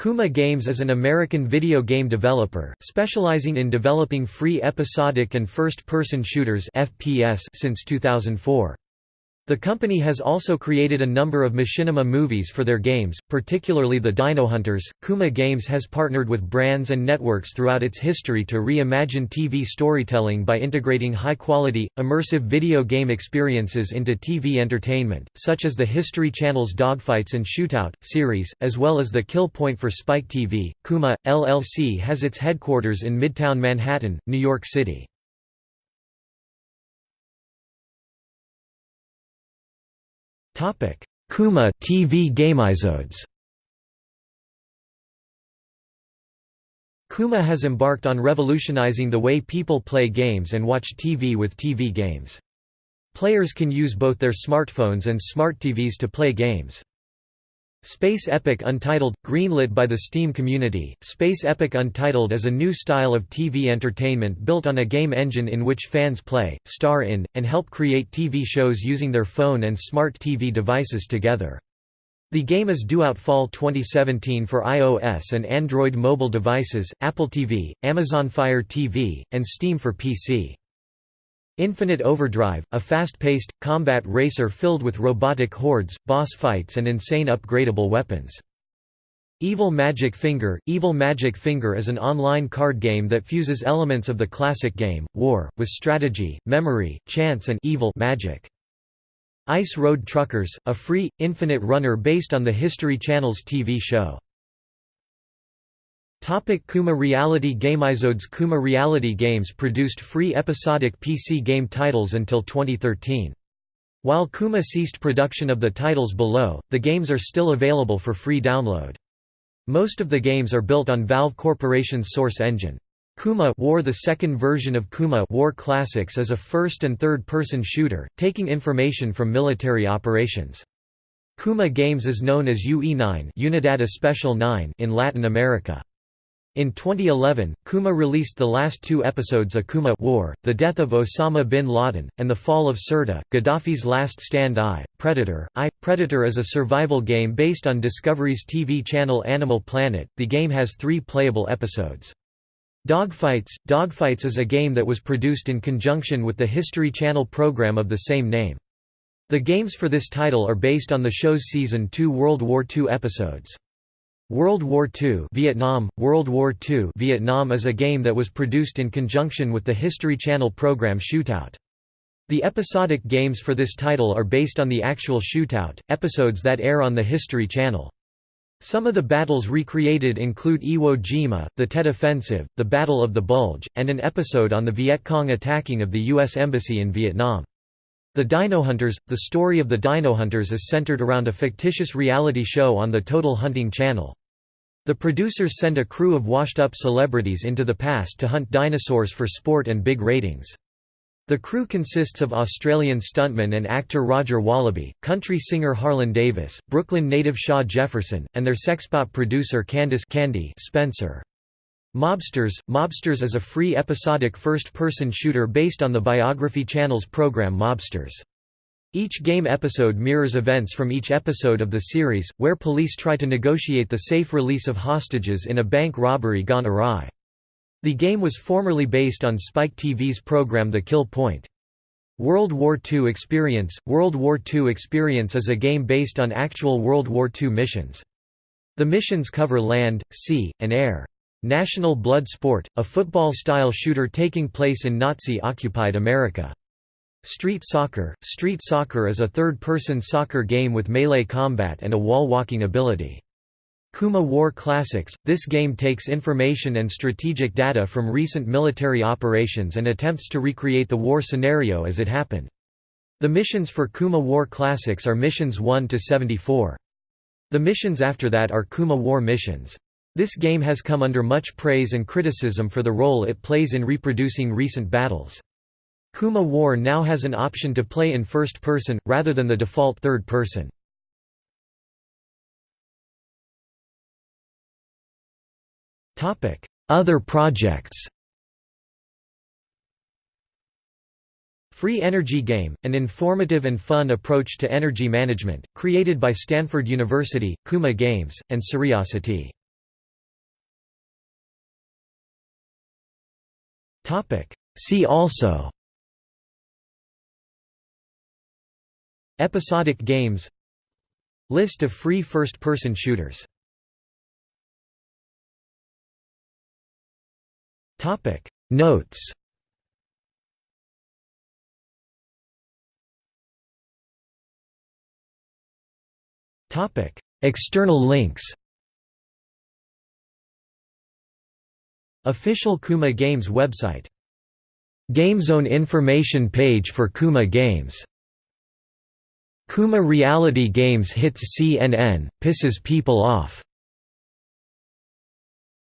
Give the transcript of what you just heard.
Kuma Games is an American video game developer, specializing in developing free episodic and first-person shooters FPS since 2004. The company has also created a number of machinima movies for their games, particularly the Dino Hunters. Kuma Games has partnered with brands and networks throughout its history to reimagine TV storytelling by integrating high-quality, immersive video game experiences into TV entertainment, such as the History Channel's Dogfights and Shootout series, as well as the Kill Point for Spike TV. Kuma LLC has its headquarters in Midtown Manhattan, New York City. Kuma TV gameepisodes Kuma has embarked on revolutionizing the way people play games and watch TV with TV games. Players can use both their smartphones and smart TVs to play games. Space Epic Untitled – Greenlit by the Steam community, Space Epic Untitled is a new style of TV entertainment built on a game engine in which fans play, star in, and help create TV shows using their phone and smart TV devices together. The game is due out fall 2017 for iOS and Android mobile devices, Apple TV, Amazon Fire TV, and Steam for PC. Infinite Overdrive, a fast-paced, combat racer filled with robotic hordes, boss fights and insane upgradable weapons. Evil Magic Finger Evil Magic Finger is an online card game that fuses elements of the classic game, War, with strategy, memory, chance and evil magic. Ice Road Truckers, a free, infinite runner based on the History Channel's TV show. Topic Kuma Reality Gameepisodes Kuma Reality Games produced free episodic PC game titles until 2013. While Kuma ceased production of the titles below, the games are still available for free download. Most of the games are built on Valve Corporation's Source engine. Kuma War The second version of Kuma War Classics is a first- and third-person shooter, taking information from military operations. Kuma Games is known as UE9 Unidad Especial 9 in Latin America. In 2011, Kuma released the last two episodes Akuma War, The Death of Osama bin Laden, and The Fall of Sirte, Gaddafi's Last Stand I, Predator. I, Predator is a survival game based on Discovery's TV channel Animal Planet. The game has three playable episodes. Dogfights Dogfights is a game that was produced in conjunction with the History Channel program of the same name. The games for this title are based on the show's Season 2 World War II episodes. World War II Vietnam World War II Vietnam is a game that was produced in conjunction with the History Channel program Shootout. The episodic games for this title are based on the actual Shootout episodes that air on the History Channel. Some of the battles recreated include Iwo Jima, the Tet Offensive, the Battle of the Bulge, and an episode on the Viet Cong attacking of the U.S. Embassy in Vietnam. The Dino Hunters – The story of the Dino Hunters is centered around a fictitious reality show on the Total Hunting Channel. The producers send a crew of washed-up celebrities into the past to hunt dinosaurs for sport and big ratings. The crew consists of Australian stuntman and actor Roger Wallaby, country singer Harlan Davis, Brooklyn native Shaw Jefferson, and their sexpot producer Candice Candy Spencer. Mobsters – Mobsters is a free episodic first-person shooter based on the Biography Channel's program Mobsters. Each game episode mirrors events from each episode of the series, where police try to negotiate the safe release of hostages in a bank robbery gone awry. The game was formerly based on Spike TV's program The Kill Point. World War II Experience – World War II Experience is a game based on actual World War II missions. The missions cover land, sea, and air. National Blood Sport, a football-style shooter taking place in Nazi-occupied America. Street Soccer – Street Soccer is a third-person soccer game with melee combat and a wall-walking ability. Kuma War Classics – This game takes information and strategic data from recent military operations and attempts to recreate the war scenario as it happened. The missions for Kuma War Classics are missions 1 to 74. The missions after that are Kuma War missions. This game has come under much praise and criticism for the role it plays in reproducing recent battles. Kuma War now has an option to play in first person, rather than the default third person. Other projects Free Energy Game, an informative and fun approach to energy management, created by Stanford University, Kuma Games, and Curiosity. See also. Episodic games. List of free first-person shooters. Notes. External links Official Kuma Games website. GameZone information page for Kuma Games. Kuma Reality Games hits CNN, pisses people off